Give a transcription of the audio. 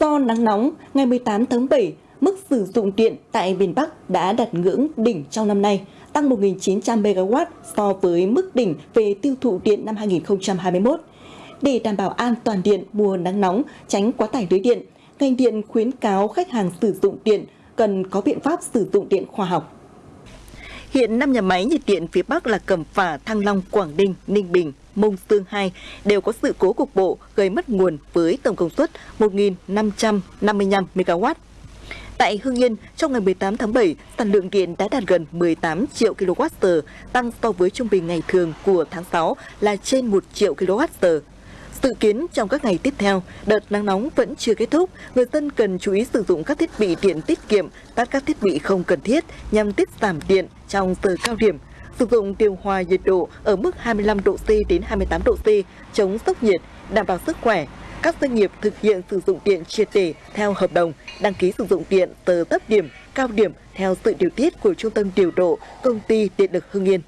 Do nắng nóng, ngày 18 tháng 7, mức sử dụng điện tại miền Bắc đã đạt ngưỡng đỉnh trong năm nay, tăng 1.900 MW so với mức đỉnh về tiêu thụ điện năm 2021. Để đảm bảo an toàn điện mùa nắng nóng, tránh quá tải lưới điện, ngành điện khuyến cáo khách hàng sử dụng điện cần có biện pháp sử dụng điện khoa học. Hiện 5 nhà máy nhiệt điện phía Bắc là Cẩm Phả, Thăng Long, Quảng Ninh, Ninh Bình, Mông Sương 2 đều có sự cố cục bộ gây mất nguồn với tổng công suất 1.555 MW. Tại Hưng Yên, trong ngày 18 tháng 7, sản lượng điện đã đạt gần 18 triệu kWh, tăng so với trung bình ngày thường của tháng 6 là trên 1 triệu kWh. Dự kiến trong các ngày tiếp theo, đợt nắng nóng vẫn chưa kết thúc, người dân cần chú ý sử dụng các thiết bị điện tiết kiệm, tắt các thiết bị không cần thiết nhằm tiết giảm điện trong giờ cao điểm. Sử dụng điều hòa nhiệt độ ở mức 25 độ C đến 28 độ C, chống sốc nhiệt, đảm bảo sức khỏe. Các doanh nghiệp thực hiện sử dụng điện triệt để theo hợp đồng, đăng ký sử dụng điện từ thấp điểm, cao điểm theo sự điều tiết của Trung tâm điều độ Công ty Điện lực Hưng Yên.